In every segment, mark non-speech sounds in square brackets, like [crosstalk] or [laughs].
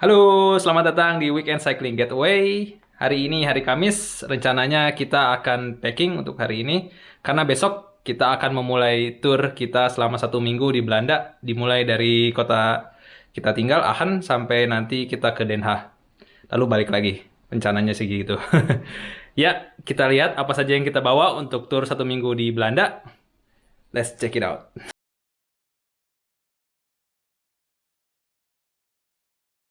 Halo, selamat datang di Weekend Cycling Getaway. Hari ini hari Kamis, rencananya kita akan packing untuk hari ini. Karena besok kita akan memulai tour kita selama satu minggu di Belanda. Dimulai dari kota kita tinggal, Aachen, sampai nanti kita ke Den Haag. Lalu balik lagi. Rencananya sih gitu. [laughs] ya, kita lihat apa saja yang kita bawa untuk tour satu minggu di Belanda. Let's check it out.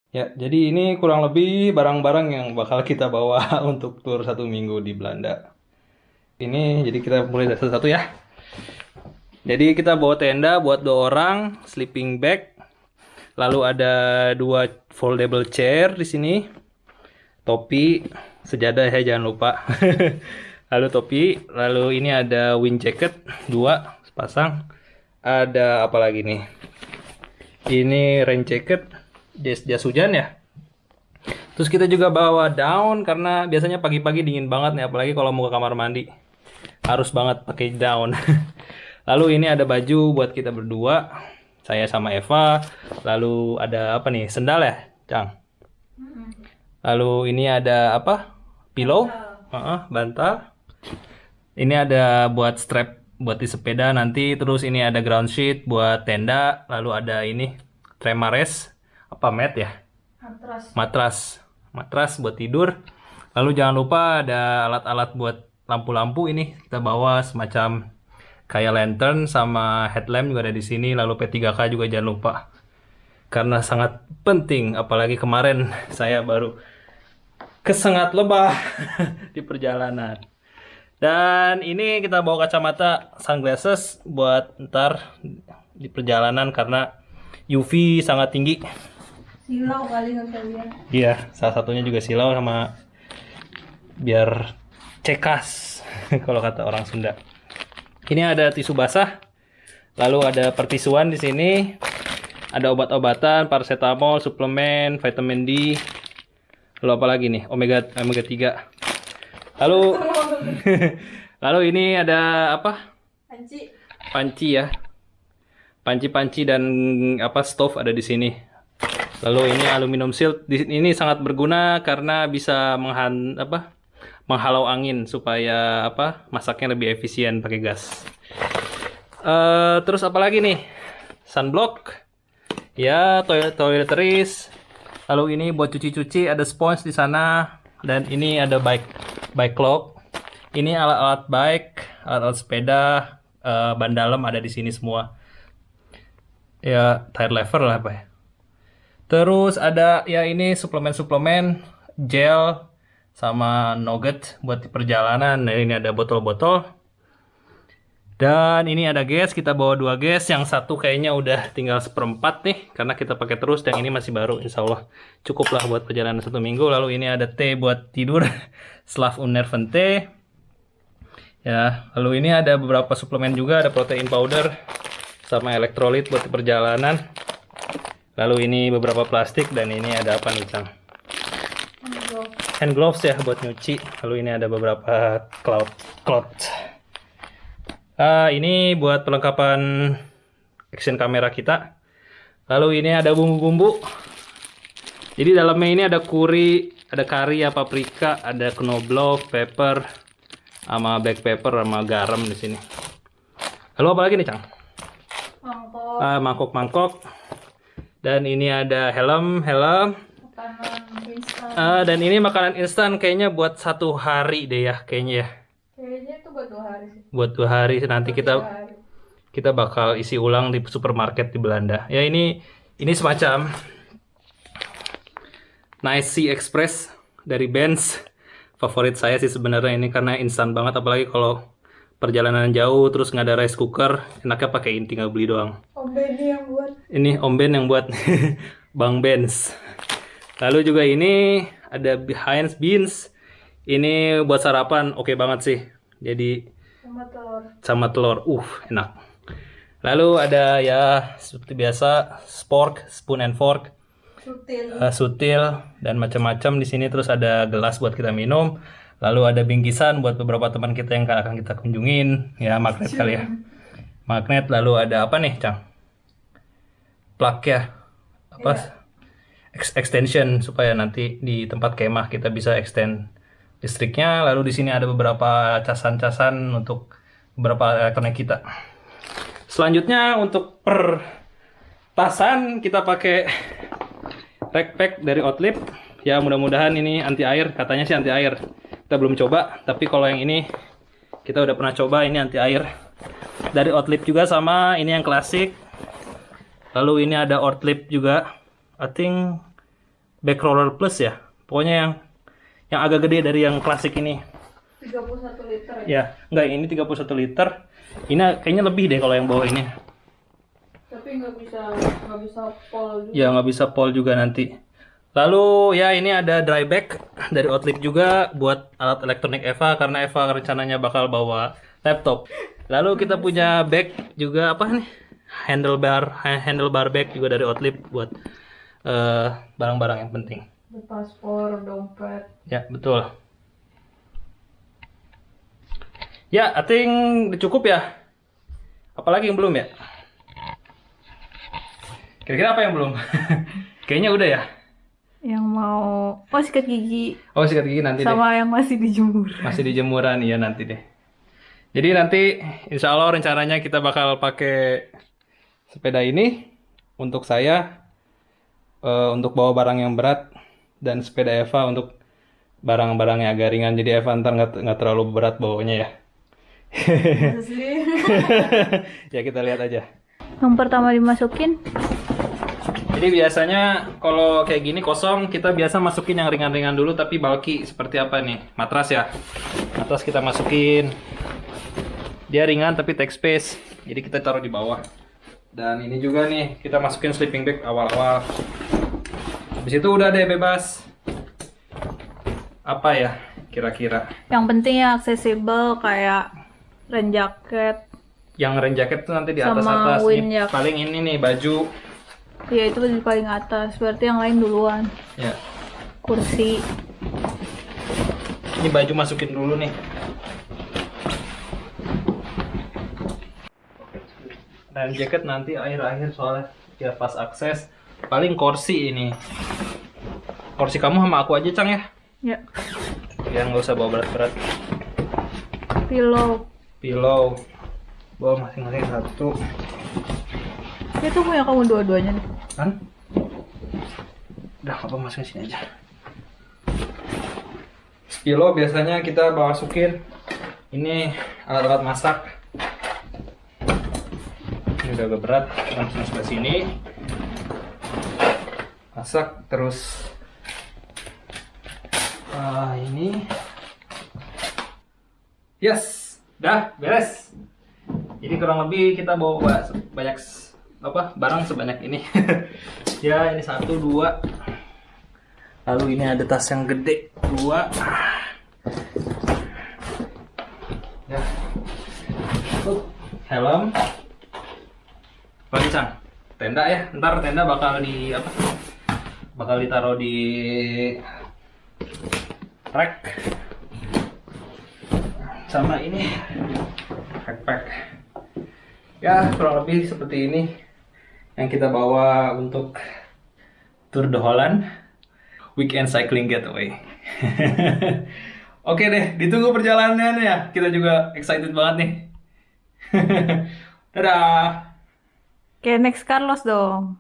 Ya, jadi ini kurang lebih barang-barang yang bakal kita bawa [laughs] untuk tour satu minggu di Belanda. Ini, jadi kita mulai dari satu-satu ya. Jadi kita bawa tenda buat dua orang, sleeping bag. Lalu ada dua foldable chair di sini. Topi, sejadah ya jangan lupa. [laughs] lalu topi, lalu ini ada wind jacket dua sepasang. Ada apa lagi nih? Ini rain jacket jas jas hujan ya? Terus kita juga bawa daun karena biasanya pagi-pagi dingin banget nih apalagi kalau mau ke kamar mandi. Harus banget pakai daun. [laughs] Lalu ini ada baju buat kita berdua saya sama Eva. Lalu ada apa nih? Sendal ya Cang? Lalu ini ada apa? Pillow? Uh -uh, bantal. Ini ada buat strap buat di sepeda nanti. Terus ini ada ground sheet buat tenda. Lalu ada ini tremares apa mat ya? Matras. Matras. Matras buat tidur. Lalu jangan lupa ada alat-alat buat lampu-lampu ini kita bawa semacam kayak lantern sama headlamp juga ada di sini. Lalu P3K juga jangan lupa. Karena sangat penting apalagi kemarin [laughs] saya baru kesengat lebah [laughs] di perjalanan. Dan ini kita bawa kacamata sunglasses buat ntar di perjalanan karena UV sangat tinggi. Silau kali kalian. Iya, salah satunya juga silau sama biar cekas [laughs] kalau kata orang Sunda. Ini ada tisu basah. Lalu ada pertisuan di sini. Ada obat-obatan, paracetamol, suplemen, vitamin D. Lalu apa lagi nih? Omega omega 3. Lalu [laughs] Lalu ini ada apa? Panci. Panci ya. Panci-panci dan apa stove ada di sini. Lalu ini aluminium shield ini sangat berguna karena bisa menghan apa menghalau angin supaya apa masaknya lebih efisien pakai gas. Uh, terus apa lagi nih? Sunblock. Ya, toilet toiletries. Lalu ini buat cuci-cuci ada sponge di sana dan ini ada bike bike clock. Ini alat-alat bike, alat-alat sepeda, uh, ban dalam ada di sini semua. Ya, tire lever lah apa ya. Terus ada ya ini suplemen-suplemen gel sama nugget buat perjalanan. Nah, ini ada botol-botol. Dan ini ada gas, kita bawa dua gas. Yang satu kayaknya udah tinggal seperempat nih, karena kita pakai terus. Dan ini masih baru, insya Allah cukuplah buat perjalanan satu minggu. Lalu ini ada teh buat tidur, [laughs] Slav Unerven teh. Ya, lalu ini ada beberapa suplemen juga, ada protein powder sama elektrolit buat perjalanan. Lalu ini beberapa plastik dan ini ada apa nih, Cang? Hand gloves ya buat nyuci. Lalu ini ada beberapa cloud cloth. Ah, ini buat perlengkapan action kamera kita. Lalu ini ada bumbu-bumbu. Jadi dalamnya ini ada kuri, ada kari, ya, paprika, ada knoblauch, pepper, sama black pepper, sama garam di sini. Lalu apa lagi nih, Cang? Mangkok. Ah, mangkok-mangkok. Dan ini ada helm, helm. Uh, dan ini makanan instan kayaknya buat satu hari deh ya, kayaknya ya. Kayaknya itu buat dua hari sih. Buat dua hari nanti Buat kita hari. kita bakal isi ulang di supermarket di Belanda. Ya ini ini semacam Nice Sea Express dari Benz. Favorit saya sih sebenarnya ini karena instan banget apalagi kalau perjalanan jauh terus nggak ada rice cooker enaknya pakai ini tinggal beli doang. Om Benny yang buat. ini Om Ben yang buat. [laughs] Bang Benz. Lalu juga ini ada Heinz Beans. Ini buat sarapan oke banget sih. Jadi Sama telur. sama telur. Uh enak. Lalu ada ya seperti biasa spork spoon and fork. Sutil. eh, sutil dan macam-macam di sini. Terus ada gelas buat kita minum Lalu ada bingkisan buat beberapa teman kita yang akan kita kunjungin, ya magnet kali ya. Magnet lalu ada apa nih, Cang? Plak ya. Apa? ex- extension supaya nanti di tempat kemah kita bisa extend listriknya. Lalu di sini ada beberapa casan-casan untuk beberapa elektronik kita. Selanjutnya untuk per tasan kita pakai rack pack dari Outlip. Ya mudah-mudahan ini anti air, katanya sih anti air. Kita belum coba, tapi kalau yang ini kita udah pernah coba ini anti air. Dari Outlip juga sama, ini yang klasik. Lalu ini ada Outlip juga. I think back roller plus ya. Pokoknya yang yang agak gede dari yang klasik ini. 31 liter ya. Ya, enggak ini 31 liter. Ini kayaknya lebih deh kalau yang bawah ini. Tapi nggak bisa nggak bisa pol juga. Ya nggak bisa pol juga nanti. Lalu ya ini ada dry bag dari Outlip juga buat alat elektronik Eva karena Eva rencananya bakal bawa laptop. Lalu kita punya bag juga apa nih? Handlebar handlebar bag juga dari Outlip buat eh, barang-barang yang penting. Paspor, dompet. Ya betul. Ya, I think cukup ya. Apalagi yang belum ya? Kira-kira apa yang belum? [laughs] Kayaknya udah ya. Yang mau oh sikat gigi Oh sikat gigi nanti deh. sama yang masih dijemur. Masih di jemuran iya nanti deh. Jadi nanti insya Allah rencananya kita bakal pakai sepeda ini untuk saya eh, untuk bawa barang yang berat dan sepeda Eva untuk barang-barang yang agak ringan. Jadi Eva ntar nggak terlalu berat bawanya ya. Sih? [laughs] ya kita lihat aja. Yang pertama dimasukin Jadi biasanya kalau kayak gini kosong kita biasa masukin yang ringan-ringan dulu tapi bulky seperti apa nih? Matras ya. Matras kita masukin. Dia ringan tapi take space. Jadi kita taruh di bawah. Dan ini juga nih kita masukin sleeping bag awal-awal. Habis itu udah deh bebas. Apa ya kira-kira? yang penting ya aksesibel kayak rain jacket. Yang rain jacket tuh nanti di atas-atas. paling ini nih baju. Ya itu di paling atas. Berarti yang lain duluan. Ya. Kursi. Ini baju masukin dulu nih. Dan jaket nanti akhir-akhir soalnya ya pas akses. Paling kursi ini. Kursi kamu sama aku aja, Cang ya. Ya. Ya nggak usah bawa berat-berat. Pillow. Pillow. Bawa masing-masing satu. Itu punya kamu dua-duanya nih. Kan? Udah, apa masukin sini aja. Kilo biasanya kita bawa masukin ini alat-alat masak. Ini udah agak berat, masukin sebelah sini. Masak terus ah ini yes dah beres jadi kurang lebih kita bawa ba- banyak apa? Barang sebanyak ini. [laughs] Ya ini satu dua. Lalu ini ada tas yang gede. Dua. Ya. Helm. Lagi cang tenda ya ntar tenda bakal di apa? Bakal ditaruh di rack. Sama ini. Backpack ya kurang lebih seperti ini yang kita bawa untuk Tour de Holland weekend cycling getaway. [laughs] Oke deh ditunggu perjalanannya. Ya kita juga excited banget nih. [laughs] Dadah. Kayak next Carlos dong.